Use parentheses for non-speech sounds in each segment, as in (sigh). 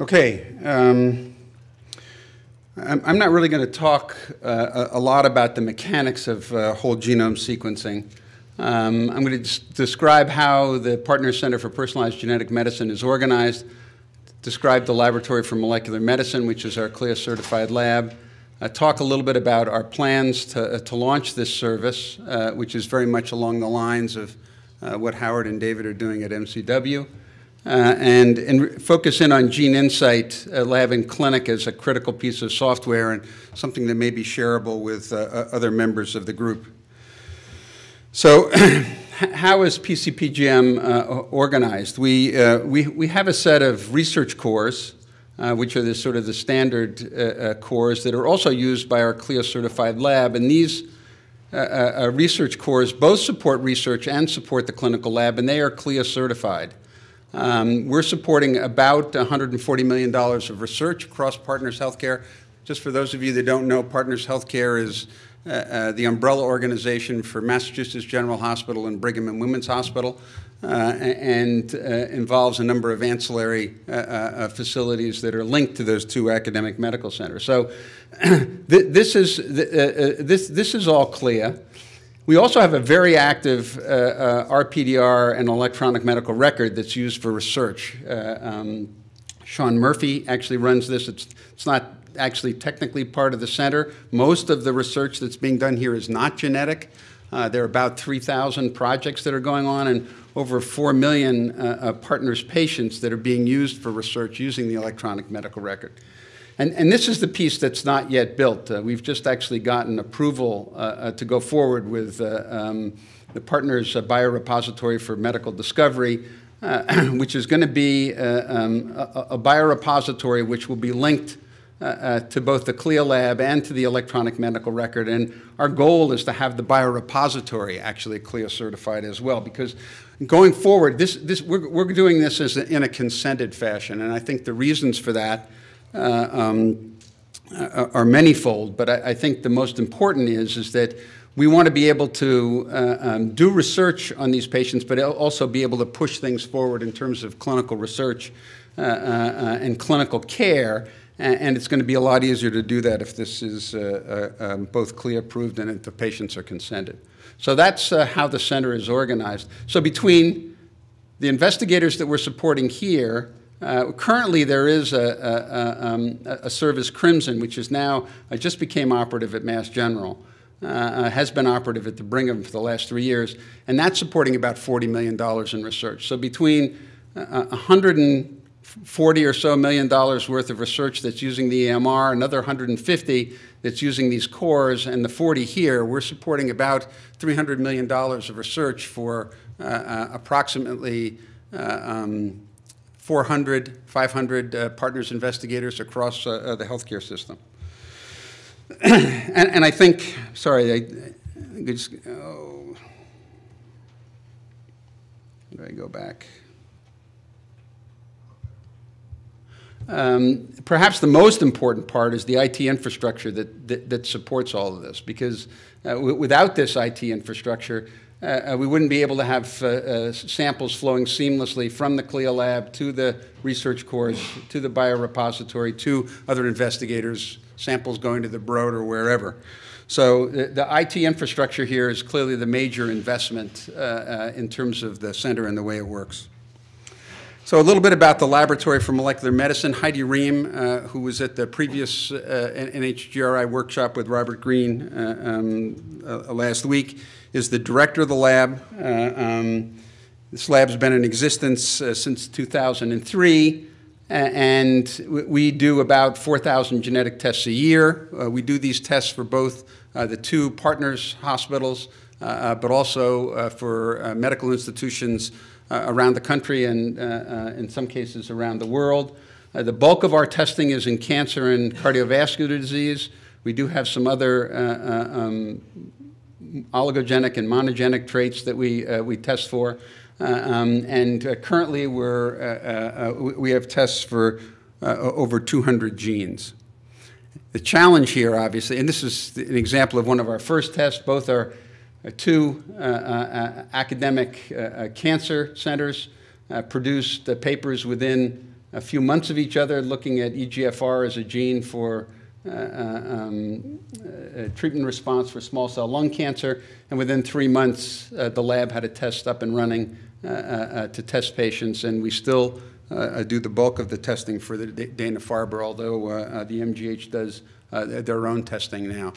Okay. Um, I'm, not really going to talk uh, a, lot about the mechanics of uh, whole genome sequencing. Um, I'm going to describe how the Partners Center for Personalized Genetic Medicine is organized, describe the Laboratory for Molecular Medicine, which is our CLIA certified lab, uh, talk a little bit about our plans to, uh, to launch this service, uh, which is very much along the lines of uh, what Howard and David are doing at MCW. Uh, and, and, focus in on Gene Insight uh, Lab and Clinic as a critical piece of software and something that may be shareable with uh, other members of the group. So, (clears throat) how is PCPGM uh, organized? We, uh, we, we have a set of research cores, uh, which are the sort of the standard cores that are also used by our CLIA certified lab, and these research cores both support research and support the clinical lab, and they are CLIA certified. Um, we're supporting about $140 million of research across Partners Healthcare. Just for those of you that don't know, Partners Healthcare is uh, uh, the umbrella organization for Massachusetts General Hospital and Brigham and Women's Hospital, uh, and uh, involves a number of ancillary uh, uh, facilities that are linked to those two academic medical centers. So (clears throat) th this, is, this, this is all clear. We also have a very active uh, uh, RPDR and electronic medical record that's used for research. Uh, um, Shawn Murphy actually runs this. It's, it's not actually technically part of the center. Most of the research that's being done here is not genetic. Uh, there are about 3,000 projects that are going on and over 4 million uh, uh, partners' patients that are being used for research using the electronic medical record. And, and this is the piece that's not yet built. Uh, we've just actually gotten approval uh, uh, to go forward with uh, um, the partners uh, biorepository for medical discovery, (clears throat) which is going to be um, a, a, biorepository which will be linked to both the CLIA lab and to the electronic medical record. And our goal is to have the biorepository actually CLIA certified as well, because going forward, this, this, we're, we're doing this a, in a consented fashion. And I think the reasons for that uh, um, uh, are manyfold, but I, I, think the most important is, is that we want to be able to uh, um, do research on these patients, but also be able to push things forward in terms of clinical research uh, uh, uh and clinical care. And it's going to be a lot easier to do that if this is um, both CLIA approved and if the patients are consented. So that's how the center is organized. So between the investigators that we're supporting here uh, currently, there is a, a, a, um, a, service, Crimson, which is now uh, just became operative at Mass General, uh, uh, has been operative at the Brigham for the last three years, and that's supporting about $40 million in research. So between 140 uh, or so million dollars worth of research that's using the EMR, another 150 that's using these cores, and the 40 here, we're supporting about $300 million of research for uh, approximately um, 400, 500 uh, partners investigators across uh, uh the healthcare system. (clears throat) and, and, I think, sorry, I, I just, oh, I go back? Um, perhaps the most important part is the IT infrastructure that, that, that supports all of this, because uh, without this IT infrastructure, uh, uh, we wouldn't be able to have uh, uh, samples flowing seamlessly from the CLIA lab to the research cores, to the biorepository, to other investigators, samples going to the Broad or wherever. So the, the IT infrastructure here is clearly the major investment uh, in terms of the center and the way it works. So a little bit about the Laboratory for Molecular Medicine. Heidi Rehm, uh, who was at the previous uh, NHGRI workshop with Robert Green uh, um, last week, is the director of the lab. Uh, um, this lab's been in existence uh, since 2003, and we do about 4,000 genetic tests a year. Uh, we do these tests for both uh, the two partners hospitals, uh, uh, but also for medical institutions around the country and in some cases around the world. the bulk of our testing is in cancer and cardiovascular disease. We do have some other um, oligogenic and monogenic traits that we, uh, we test for. Uh, um, and uh, currently we're, uh, uh, uh we have tests for uh, over 200 genes. The challenge here, obviously, and this is an example of one of our first tests, both are two academic cancer centers produced papers within a few months of each other, looking at EGFR as a gene for um, uh, treatment response for small cell lung cancer. And within three months, uh, the lab had a test up and running to test patients, and we still do the bulk of the testing for the Dana-Farber, although the MGH does their own testing now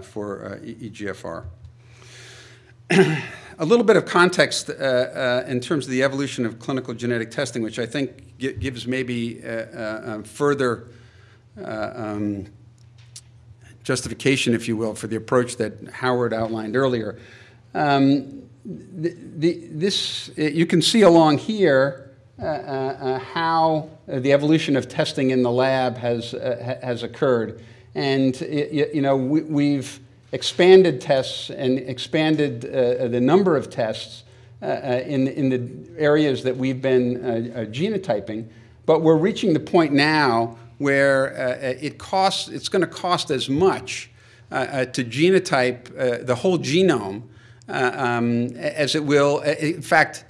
for EGFR. (clears throat) a little bit of context uh, uh, in terms of the evolution of clinical genetic testing, which I think gives maybe uh, uh um, further uh, um, justification, if you will, for the approach that Howard outlined earlier. Um, the, the, this, you can see along here uh, how the evolution of testing in the lab has, has occurred. And, you know, we, we've expanded tests and expanded uh, the number of tests uh, uh, in, in the areas that we've been uh, uh genotyping. But we're reaching the point now where uh, it costs, it's going to cost as much to genotype the whole genome um, as it will. In fact,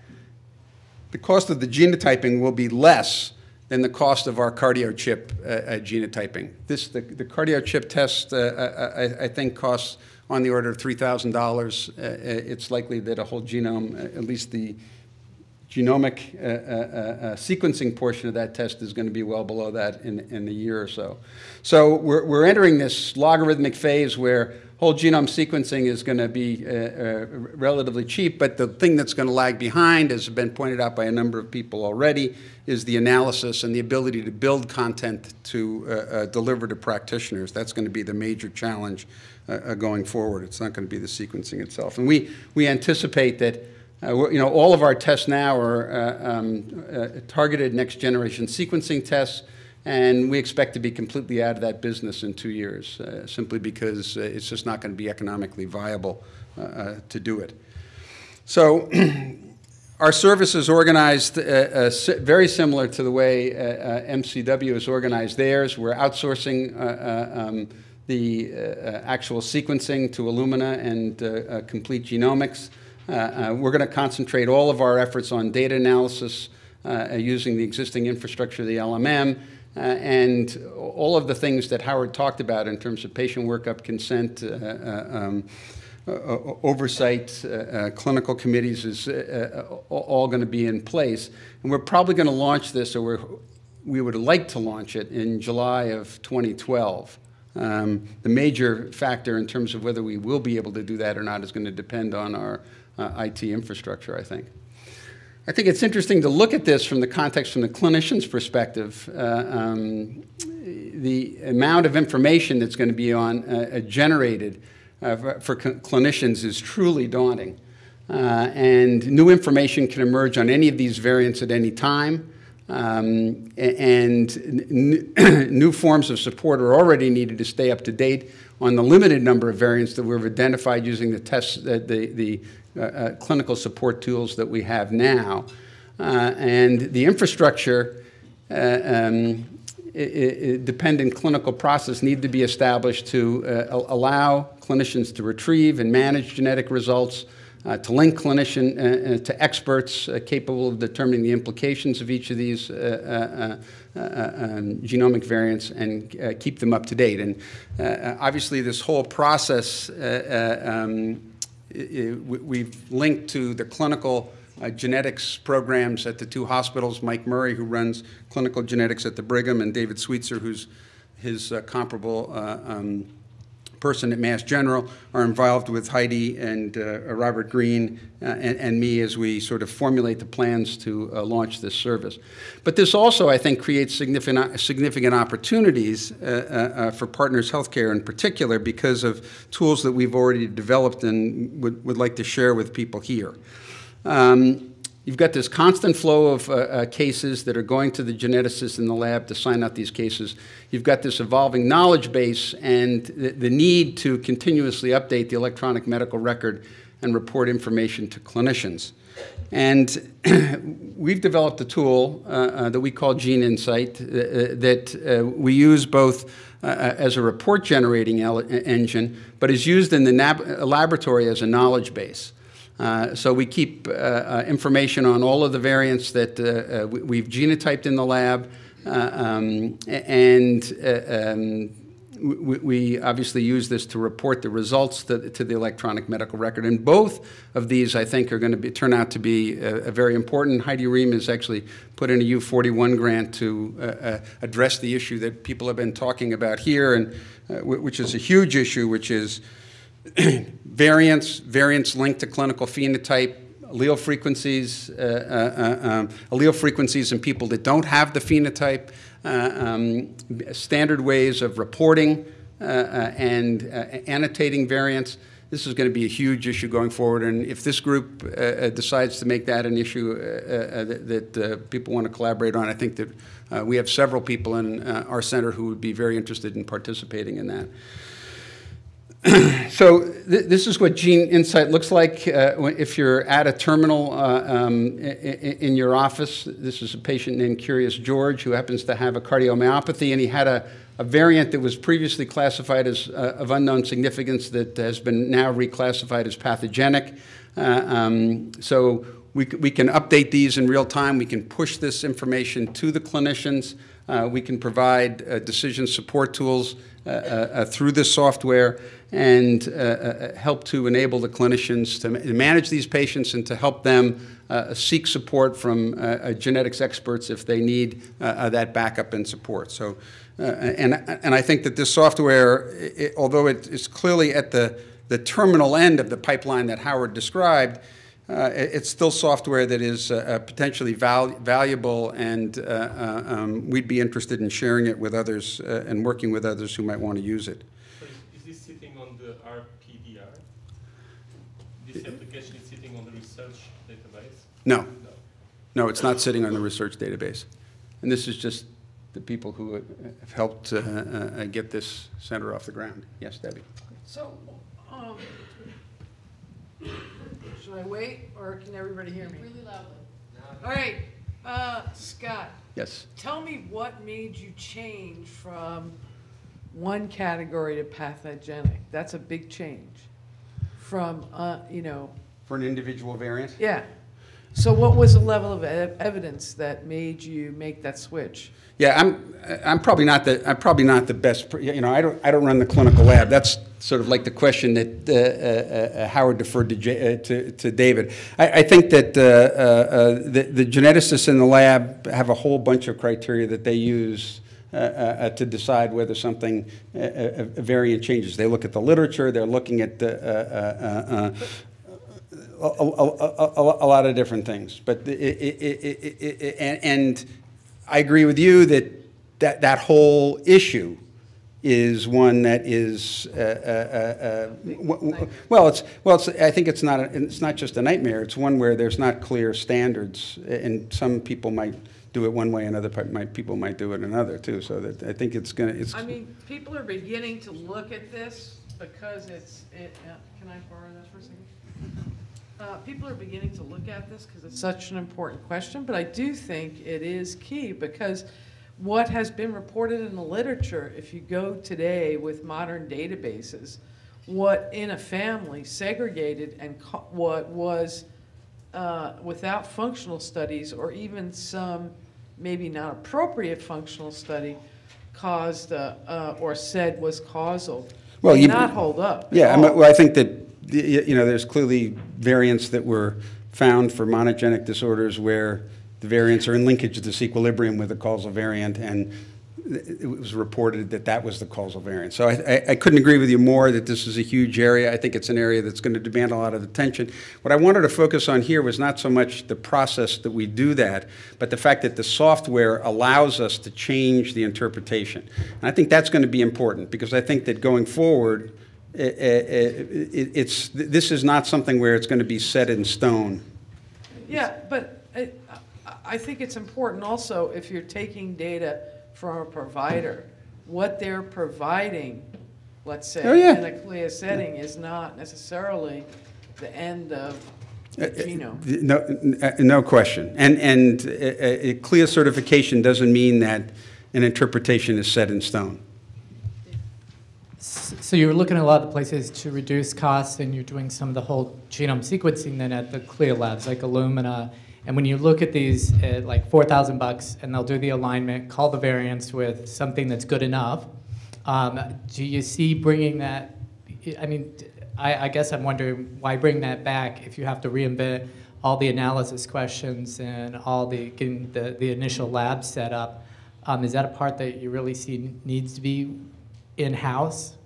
the cost of the genotyping will be less than the cost of our cardiochip uh, uh, genotyping. This, the, the cardiochip test, uh, uh, I, I, think, costs on the order of $3,000. Uh, it's likely that a whole genome, at least the genomic sequencing portion of that test is going to be well below that in, in a year or so. So we're, we're entering this logarithmic phase where whole genome sequencing is going to be uh, uh, relatively cheap, but the thing that's going to lag behind, as has been pointed out by a number of people already, is the analysis and the ability to build content to uh, uh deliver to practitioners. That's going to be the major challenge uh, uh, going forward. It's not going to be the sequencing itself. And we, we anticipate that you know, all of our tests now are um, targeted next generation sequencing tests. And we expect to be completely out of that business in two years, uh, simply because uh, it's just not going to be economically viable uh, uh to do it. So (clears throat) our service is organized uh, uh, very similar to the way MCW is organized theirs. We're outsourcing um, the actual sequencing to Illumina and Complete Genomics. We're going to concentrate all of our efforts on data analysis using the existing infrastructure of the LMM uh, and all of the things that Howard talked about in terms of patient workup, consent, uh, uh um, uh, uh, oversight, clinical committees is all going to be in place. And we're probably going to launch this, or we would like to launch it in July of 2012. Um, the major factor in terms of whether we will be able to do that or not is going to depend on our IT infrastructure, I think. I think it's interesting to look at this from the context from the clinician's perspective. Uh, um, the amount of information that's going to be on uh, generated uh, for, for clinicians is truly daunting. Uh, and new information can emerge on any of these variants at any time. Um, and (clears throat) new forms of support are already needed to stay up to date on the limited number of variants that we've identified using the tests, uh, the, the uh, uh, clinical support tools that we have now. Uh, and the infrastructure um, dependent clinical process need to be established to allow clinicians to retrieve and manage genetic results, uh, to link clinician uh, to experts uh, capable of determining the implications of each of these um, genomic variants and keep them up to date. And obviously, this whole process um, we've linked to the clinical uh, genetics programs at the two hospitals, Mike Murray, who runs clinical genetics at the Brigham, and David Sweetser, who's his uh, comparable uh, um, person at Mass General are involved with Heidi and uh, Robert Green uh, and, and, me as we sort of formulate the plans to uh, launch this service. But this also, I think, creates significant, significant opportunities for Partners Healthcare in particular because of tools that we've already developed and would, would like to share with people here. Um, You've got this constant flow of uh, uh, cases that are going to the geneticists in the lab to sign out these cases. You've got this evolving knowledge base and the, the need to continuously update the electronic medical record and report information to clinicians. And (clears throat) we've developed a tool uh, uh, that we call Gene Insight uh, uh, that we use both as a report generating engine, but is used in the laboratory as a knowledge base. Uh, So we keep uh, uh, information on all of the variants that we- we've genotyped in the lab, um, and um, we, obviously use this to report the results to, to the electronic medical record. And both of these, I think, are going to be, turn out to be uh, very important. Heidi Rehm has actually put in a U41 grant to uh, uh, address the issue that people have been talking about here, and uh, which is a huge issue, which is (clears throat) variants, variants linked to clinical phenotype, allele frequencies, uh, uh, uh, um, allele frequencies in people that don't have the phenotype, uh, um, standard ways of reporting uh, and annotating variants. This is going to be a huge issue going forward, and if this group decides to make that an issue that, that people want to collaborate on, I think that we have several people in our center who would be very interested in participating in that. (clears throat) So th- this is what Gene Insight looks like uh, if you're at a terminal uh, um, in your office. This is a patient named Curious George who happens to have a cardiomyopathy, and he had a, a variant that was previously classified as uh, of unknown significance that has been now reclassified as pathogenic. Uh, um, So we we can update these in real time. We can push this information to the clinicians. Uh, We can provide uh, decision support tools uh, uh, uh through this software and uh, help to enable the clinicians to manage these patients and to help them seek support from genetics experts if they need that backup and support. So, and, and I think that this software, i- i- although it is clearly at the, the terminal end of the pipeline that Howard described, it- It's still software that is uh, uh, potentially val- valuable, and uh, uh, um, we'd be interested in sharing it with others uh, and working with others who might want to use it. So is, is this sitting on the RPDR? This application is sitting on the research database? No, No. no, it's not sitting on the research database. And this is just the people who have helped uh, uh, uh, get this center off the ground. Yes, Debbie? So, um, should I wait, or can everybody hear me? Really loudly. All right, uh, Scott, Yes. tell me what made you change from one category to pathogenic? That's a big change. From, uh, you know, For an individual variant? yeah. So what was the level of ev- evidence that made you make that switch? Yeah, I'm, I'm probably not the, I'm probably not the best, you know, I don't, I don't run the clinical lab. That's sort of like the question that uh, uh, uh, Howard deferred to, J- uh, to, to David. I, I think that uh, uh, uh, the, the geneticists in the lab have a whole bunch of criteria that they use uh, uh, uh, to decide whether something, uh, a, variant changes. They look at the literature, they're looking at the, uh, uh, uh, uh, a, a, a, lot of different things. But it, it, it, and, and I agree with you that that, that whole issue is one that is uh, uh, uh, w- well. It's well. It's, I think it's not. A, it's not just a nightmare. It's one where there's not clear standards, and some people might do it one way, and other might, people might do it another too. So that I think it's gonna. It's I mean, people are beginning to look at this because it's, it, uh, can I borrow that for a second? Uh, people are beginning to look at this because it's such an important question, but I do think it is key because what has been reported in the literature, if you go today with modern databases, what in a family segregated and what was uh, without functional studies or even some maybe not appropriate functional study caused uh, uh, or said was causal Well, may you- not hold up. Yeah, I mean, well, I think that, you know, there's clearly variants that were found for monogenic disorders where the variants are in linkage disequilibrium with the causal variant, and it was reported that that was the causal variant. So I, I- couldn't agree with you more that this is a huge area. I think it's an area that's going to demand a lot of attention. What I wanted to focus on here was not so much the process that we do that, but the fact that the software allows us to change the interpretation. And I think that's going to be important, because I think that going forward, Eh, eh, eh, it's, this is not something where it's going to be set in stone. Yeah, but I, I- think it's important also, if you're taking data from a provider, what they're providing, let's say, Oh, yeah. in a CLIA setting is not necessarily the end of the genome. No, no question. And, and uh, uh, CLIA certification doesn't mean that an interpretation is set in stone. So you're looking at a lot of places to reduce costs, and you're doing some of the whole genome sequencing then at the CLIA labs, like Illumina. And when you look at these at like 4,000 bucks, and they'll do the alignment, call the variants with something that's good enough, um, do you see bringing that? I mean, I, I guess I'm wondering why bring that back if you have to reinvent all the analysis questions and all the getting the, the initial lab set up. Um, is that a part that you really see needs to be in-house?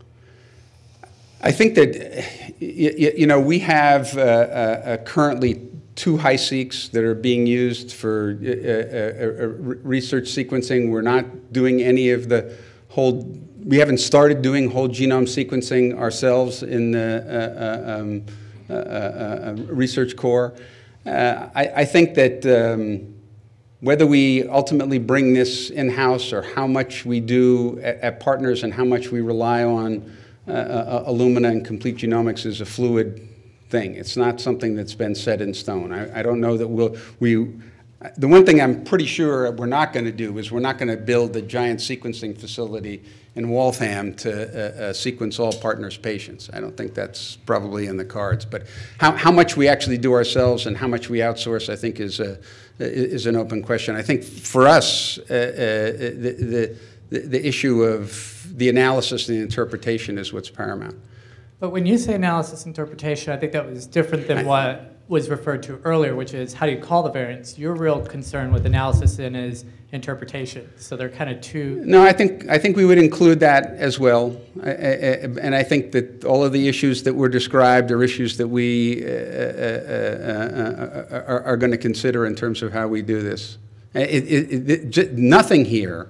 I think that, you know, we have uh, uh, uh, currently two HiSeqs that are being used for uh, uh, uh, research sequencing. We're not doing any of the whole, we haven't started doing whole genome sequencing ourselves in the um, research core. I I think that um, whether we ultimately bring this in-house or how much we do at, at partners and how much we rely on uh, uh, Illumina and Complete Genomics is a fluid thing. It's not something that's been set in stone. I, I don't know that we'll, we, the one thing I'm pretty sure we're not going to do is we're not going to build a giant sequencing facility in Waltham to uh, uh, sequence all partners' patients. I don't think that's probably in the cards. But how, how much we actually do ourselves and how much we outsource, I think, is, a, is an open question. I think for us, uh, uh, the, the, the issue of the analysis and the interpretation is what's paramount. But when you say analysis interpretation, I think that was different than what was referred to earlier, which is how do you call the variants? Your real concern with analysis then is interpretation. So they're kind of two. No, I think, I think we would include that as well. I- I- And I think that all of the issues that were described are issues that we uh, uh, uh, uh, are, are going to consider in terms of how we do this. It, it, it, nothing here uh,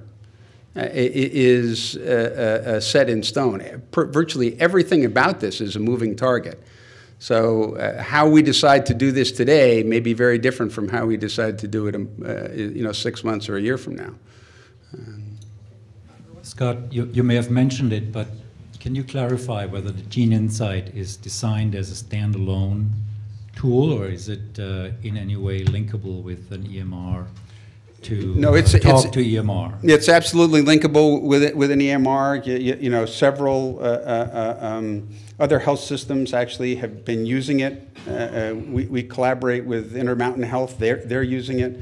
is uh, uh, uh, set in stone. Virtually everything about this is a moving target. So uh, how we decide to do this today may be very different from how we decide to do it, um, uh, you know, six months or a year from now. Scott, you, you may have mentioned it, but can you clarify whether the Gene Insight is designed as a standalone tool, or is it uh, in any way linkable with an EMR to No, it's- uh, it's- talk to EMR? It's absolutely linkable with, with an EMR. You, you- you know, several uh, uh, uh, um, other health systems actually have been using it. Uh, uh, We, we collaborate with Intermountain Health, they're, they're using it.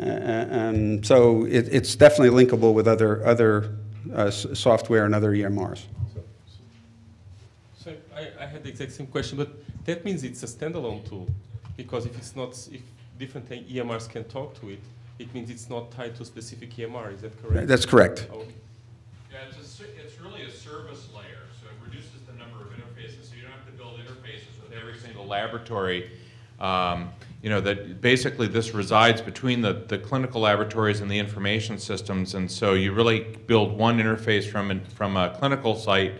Um, So it, it's definitely linkable with other, other uh, s- software and other EMRs. So I, I had the exact same question, but that means it's a standalone tool, because if it's not, if different EMRs can talk to it, it means it's not tied to a specific EMR, is that correct? That's correct. Oh, Yeah, it's a, it's really a service layer, so it reduces the number of interfaces, so you don't have to build interfaces with every single laboratory. Um, You know, that basically this resides between the, the clinical laboratories and the information systems, and so you really build one interface from, an- from a clinical site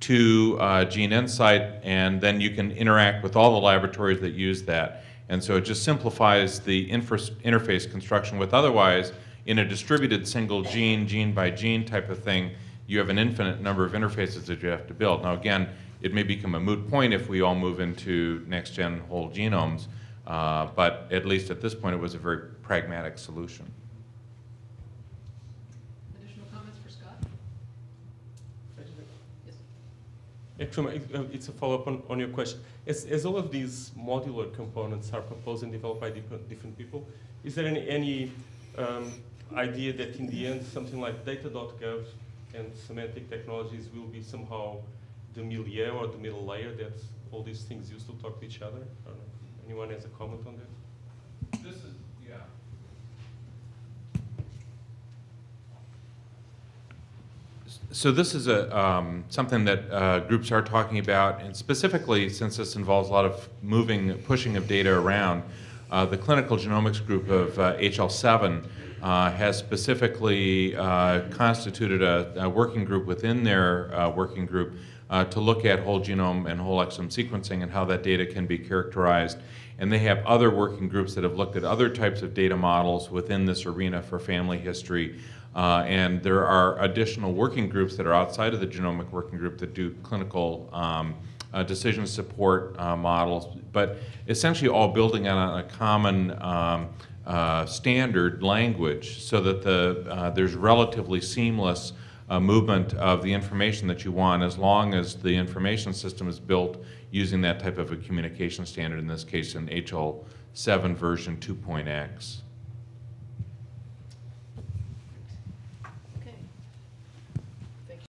to uh, Gene Insight, and then you can interact with all the laboratories that use that. And so it just simplifies the interface construction with otherwise, in a distributed single gene, gene by gene type of thing, you have an infinite number of interfaces that you have to build. Now, again, it may become a moot point if we all move into next-gen whole genomes, uh, but at least at this point, it was a very pragmatic solution. Additional comments for Scott? Yes. Actually, uh, it's a follow-up on, on your question. As, as all of these modular components are proposed and developed by different, different people, is there any, any um, idea that in the end, something like data.gov and semantic technologies will be somehow the milieu or the middle layer that all these things use to talk to each other? Anyone has a comment on that? This is, yeah. So this is a, um, something that uh, groups are talking about, and specifically, since this involves a lot of moving, pushing of data around, uh, the clinical genomics group of uh, HL7 uh, has specifically uh, constituted a, a working group within their uh, working group to look at whole genome and whole exome sequencing and how that data can be characterized. And they have other working groups that have looked at other types of data models within this arena for family history. Uh, and there are additional working groups that are outside of the genomic working group that do clinical um, uh, decision support uh, models, but essentially all building on a common um, uh, standard language so that the, uh, there's relatively seamless uh, movement of the information that you want, as long as the information system is built using that type of a communication standard, in this case, in HL7 version 2.x.